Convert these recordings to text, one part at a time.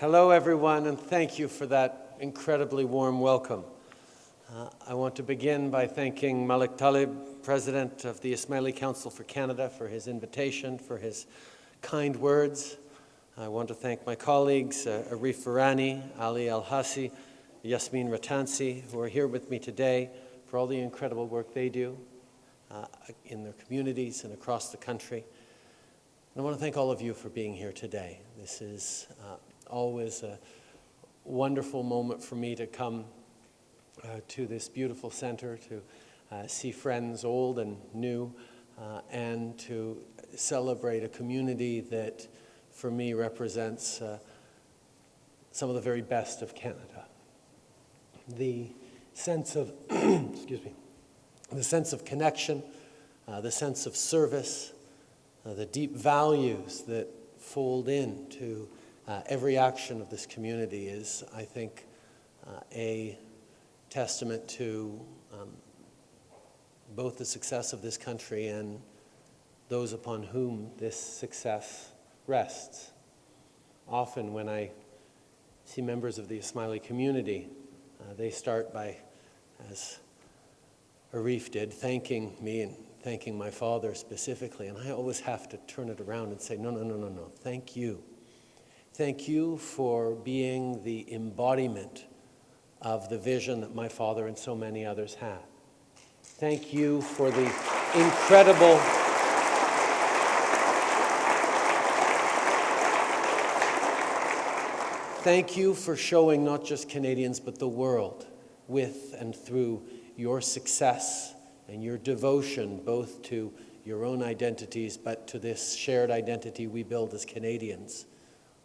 Hello, everyone, and thank you for that incredibly warm welcome. Uh, I want to begin by thanking Malik Talib, President of the Ismaili Council for Canada, for his invitation, for his kind words. I want to thank my colleagues, uh, Arif Virani, Ali Ehsassi, Yasmin Ratansi, who are here with me today for all the incredible work they do uh, in their communities and across the country. And I want to thank all of you for being here today. This is uh, always a wonderful moment for me to come uh, to this beautiful center, to uh, see friends old and new, uh, and to celebrate a community that, for me, represents uh, some of the very best of Canada. The sense of, excuse me, the sense of connection, uh, the sense of service, uh, the deep values that fold into uh, every action of this community is, I think, uh, a testament to um, both the success of this country and those upon whom this success rests. Often when I see members of the Ismaili community, uh, they start by, as Arif did, thanking me and thanking my father specifically, and I always have to turn it around and say, no, no, no, no, no, thank you Thank you for being the embodiment of the vision that my father and so many others had. Thank you for the incredible Thank you for showing not just Canadians but the world with and through your success and your devotion both to your own identities but to this shared identity we build as Canadians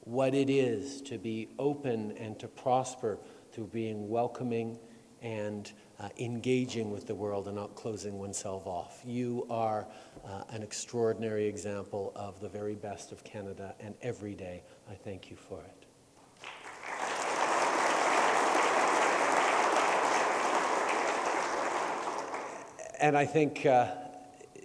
what it is to be open and to prosper through being welcoming and uh, engaging with the world and not closing oneself off. You are uh, an extraordinary example of the very best of Canada, and every day I thank you for it. And I think uh,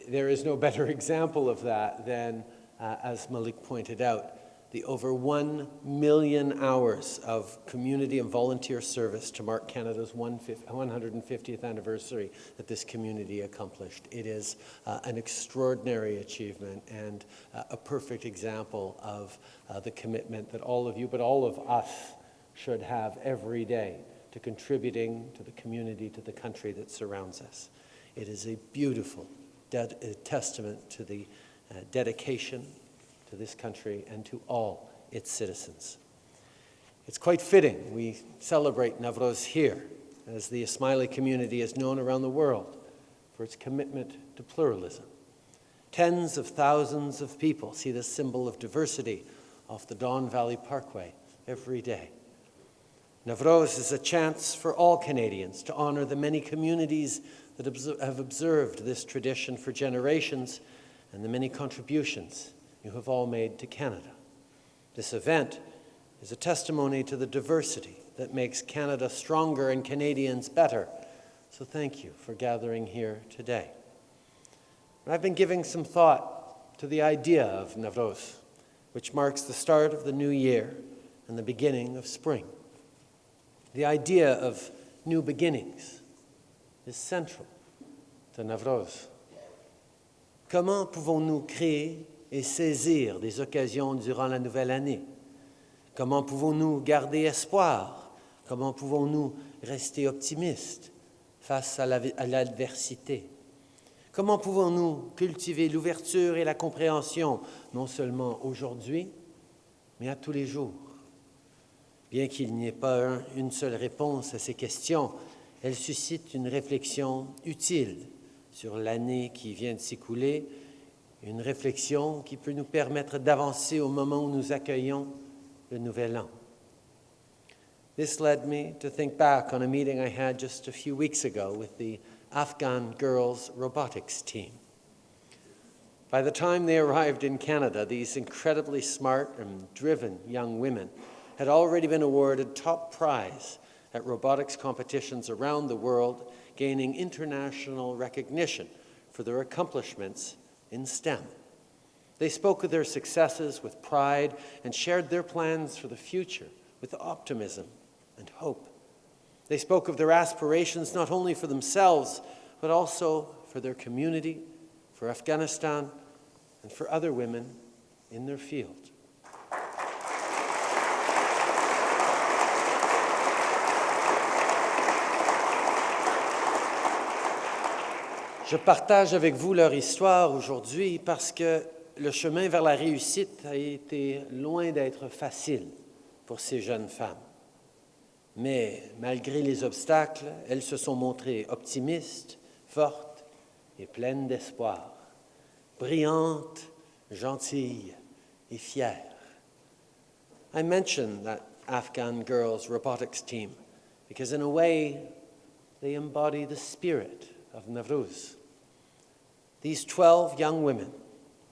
there is no better example of that than, uh, as Malik pointed out, the over 1 million hours of community and volunteer service to mark Canada's 150th anniversary that this community accomplished. It is uh, an extraordinary achievement and uh, a perfect example of uh, the commitment that all of you, but all of us, should have every day to contributing to the community, to the country that surrounds us. It is a beautiful testament to the uh, dedication to this country and to all its citizens. It's quite fitting we celebrate Navroz here, as the Ismaili community is known around the world for its commitment to pluralism. Tens of thousands of people see this symbol of diversity off the Don Valley Parkway every day. Navroz is a chance for all Canadians to honor the many communities that have observed this tradition for generations and the many contributions you have all made to Canada. This event is a testimony to the diversity that makes Canada stronger and Canadians better. So thank you for gathering here today. I've been giving some thought to the idea of Navroz, which marks the start of the new year and the beginning of spring. The idea of new beginnings is central to Navroz. Comment pouvons-nous créer et saisir des occasions durant la nouvelle année? Comment pouvons-nous garder espoir? Comment pouvons-nous rester optimistes face à l'adversité? Comment pouvons-nous cultiver l'ouverture et la compréhension, non seulement aujourd'hui, mais à tous les jours? Bien qu'il n'y ait pas une seule réponse à ces questions, elles suscitent une réflexion utile sur l'année qui vient de s'écouler une réflexion qui peut nous permettre d'avancer au moment où nous accueillons le nouvel an. This led me to think back on a meeting I had just a few weeks ago with the Afghan girls robotics team. By the time they arrived in Canada, these incredibly smart and driven young women had already been awarded top prize at robotics competitions around the world, gaining international recognition for their accomplishments in STEM. They spoke of their successes with pride and shared their plans for the future with optimism and hope. They spoke of their aspirations not only for themselves, but also for their community, for Afghanistan, and for other women in their field. Je partage avec vous leur histoire aujourd'hui parce que le chemin vers la réussite a été loin d'être facile pour ces jeunes femmes. Mais malgré les obstacles, elles se sont montrées optimistes, fortes et pleines d'espoir, brillantes, gentilles et fières. I mention that Afghan girls robotics team because in a way they embody the spirit of Navruz. These 12 young women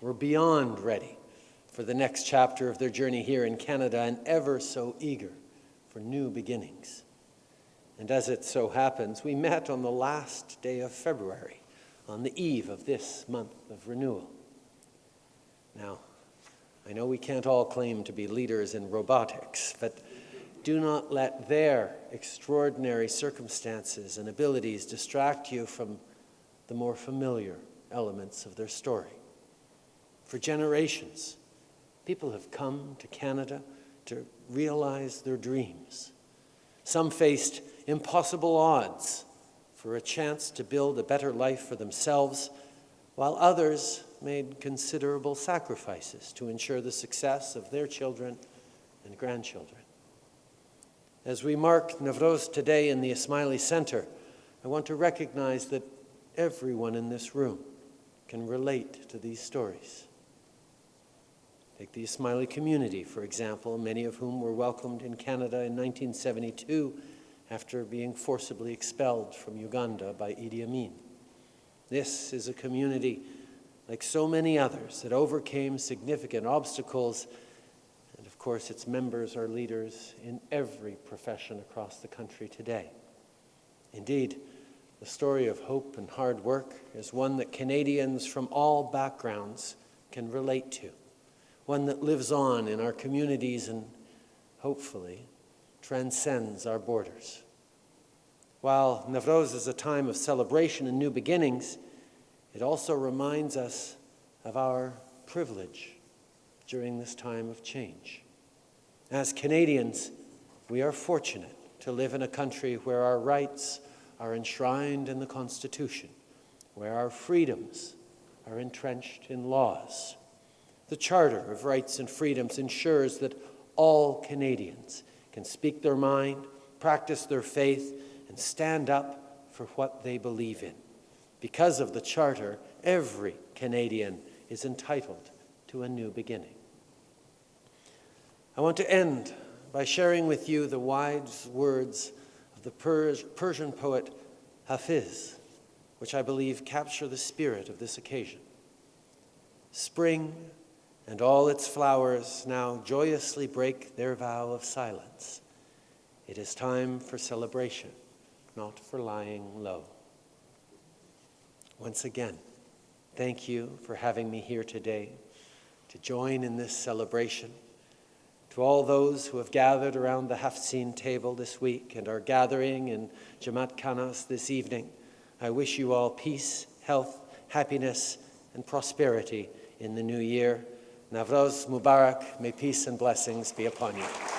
were beyond ready for the next chapter of their journey here in Canada and ever so eager for new beginnings. And as it so happens, we met on the last day of February, on the eve of this month of renewal. Now, I know we can't all claim to be leaders in robotics, but do not let their extraordinary circumstances and abilities distract you from the more familiar elements of their story. For generations, people have come to Canada to realize their dreams. Some faced impossible odds for a chance to build a better life for themselves, while others made considerable sacrifices to ensure the success of their children and grandchildren. As we mark Navroz today in the Ismaili Center, I want to recognize that everyone in this room can relate to these stories. Take the Ismaili community, for example, many of whom were welcomed in Canada in 1972 after being forcibly expelled from Uganda by Idi Amin. This is a community, like so many others, that overcame significant obstacles, and of course its members are leaders in every profession across the country today. Indeed, the story of hope and hard work is one that Canadians from all backgrounds can relate to, one that lives on in our communities and hopefully transcends our borders. While Navroz is a time of celebration and new beginnings, it also reminds us of our privilege during this time of change. As Canadians, we are fortunate to live in a country where our rights are enshrined in the Constitution, where our freedoms are entrenched in laws. The Charter of Rights and Freedoms ensures that all Canadians can speak their mind, practice their faith, and stand up for what they believe in. Because of the Charter, every Canadian is entitled to a new beginning. I want to end by sharing with you the wise words of the Pers Persian poet Hafiz, which I believe capture the spirit of this occasion. Spring and all its flowers now joyously break their vow of silence. It is time for celebration, not for lying low. Once again, thank you for having me here today to join in this celebration. To all those who have gathered around the Haft-sin table this week and are gathering in Jamatkhanas this evening, I wish you all peace, health, happiness, and prosperity in the new year. Navroz Mubarak, may peace and blessings be upon you.